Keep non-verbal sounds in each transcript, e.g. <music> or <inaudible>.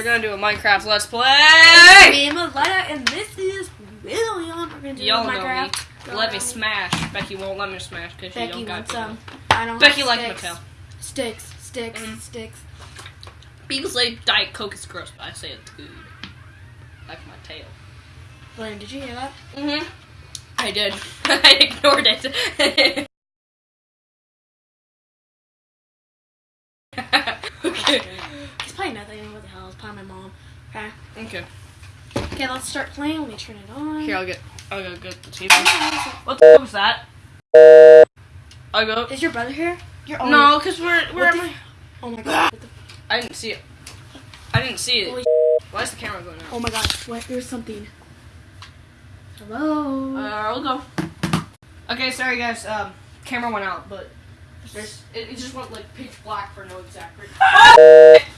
gonna do a Minecraft Let's Play. Me and Maletta, and this is William. We're gonna do Y'all know me. Let me smash. Becky won't let me smash because she don't got some. I don't Becky have like sticks. Mattel. Sticks, sticks, Mhm. sticks. People say Diet Coke is gross, but I say it's good. Like my tail. William, did you hear that? Mm-hmm. I did. <laughs> I ignored it. <laughs> okay. He's probably nothing. What the hell? It's probably my mom. Okay. Okay. Okay, let's start playing. Let me turn it on. Here, I'll get. I'll go get the TV. What the was that? I'll go. Is your brother here? Your No, because we're at the- my- Oh my god. I didn't see it. I didn't see Holy it. Why is the camera going out? Oh my god. What? There's something. Hello. Uh, I'll go. Okay, sorry guys. Um, camera went out, but there's it, it just went like pitch black for no exact reason. <laughs>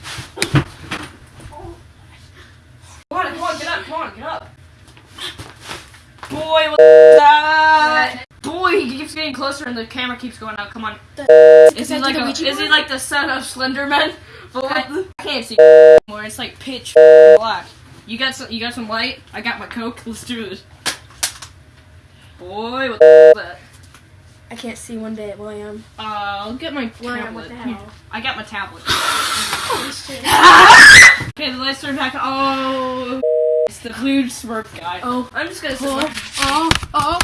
Come on, come on, get up, come on, get up. Boy, what's that? Boy, he keeps getting closer and the camera keeps going out. Come on. Is he like a, is he like the son of Slenderman? The- I can't see <laughs> anymore. It's like pitch <laughs> black. You got some? You got some light? I got my coke. <laughs> Let's do this. Boy, what the that? I can't see one bit, William. Uh, I'll get my William, tablet. what the hell? I got my tablet. Holy shit. Okay, the lights are back. Oh, the huge Smurf guy. Oh. I'm just gonna. Oh, oh, oh.